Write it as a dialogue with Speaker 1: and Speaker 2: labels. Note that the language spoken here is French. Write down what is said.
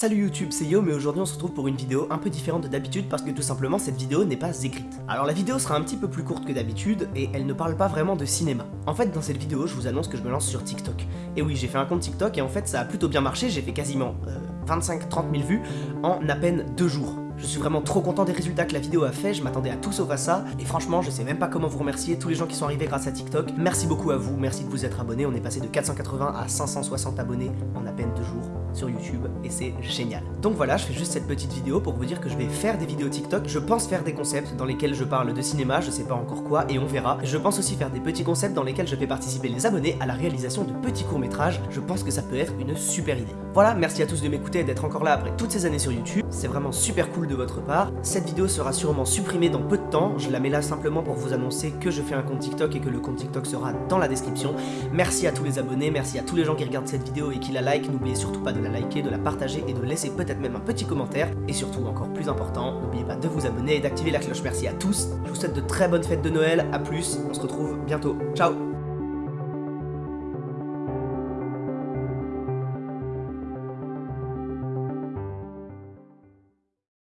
Speaker 1: Salut YouTube, c'est Yo, mais aujourd'hui on se retrouve pour une vidéo un peu différente de d'habitude parce que tout simplement cette vidéo n'est pas écrite. Alors la vidéo sera un petit peu plus courte que d'habitude et elle ne parle pas vraiment de cinéma. En fait dans cette vidéo je vous annonce que je me lance sur TikTok. Et oui j'ai fait un compte TikTok et en fait ça a plutôt bien marché, j'ai fait quasiment 25-30 000 vues en à peine deux jours. Je suis vraiment trop content des résultats que la vidéo a fait, je m'attendais à tout sauf à ça, et franchement je sais même pas comment vous remercier, tous les gens qui sont arrivés grâce à TikTok, merci beaucoup à vous, merci de vous être abonnés, on est passé de 480 à 560 abonnés en à peine deux jours sur YouTube et c'est génial. Donc voilà, je fais juste cette petite vidéo pour vous dire que je vais faire des vidéos TikTok. Je pense faire des concepts dans lesquels je parle de cinéma, je sais pas encore quoi et on verra. Je pense aussi faire des petits concepts dans lesquels je fais participer les abonnés à la réalisation de petits courts-métrages. Je pense que ça peut être une super idée. Voilà, merci à tous de m'écouter et d'être encore là après toutes ces années sur YouTube. C'est vraiment super cool de votre part. Cette vidéo sera sûrement supprimée dans peu de temps. Je la mets là simplement pour vous annoncer que je fais un compte TikTok et que le compte TikTok sera dans la description. Merci à tous les abonnés, merci à tous les gens qui regardent cette vidéo et qui la like. N'oubliez surtout pas de la liker, de la partager et de laisser peut-être même un petit commentaire. Et surtout, encore plus important, n'oubliez pas de vous abonner et d'activer la cloche. Merci à tous. Je vous souhaite de très bonnes fêtes de Noël. A plus, on se retrouve bientôt. Ciao